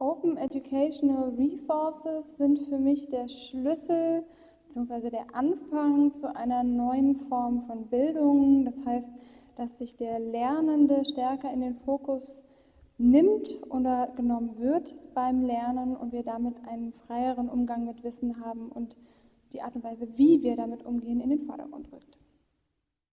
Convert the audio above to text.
Open Educational Resources sind für mich der Schlüssel bzw. der Anfang zu einer neuen Form von Bildung. Das heißt, dass sich der Lernende stärker in den Fokus nimmt oder genommen wird beim Lernen und wir damit einen freieren Umgang mit Wissen haben und die Art und Weise, wie wir damit umgehen, in den Vordergrund rückt.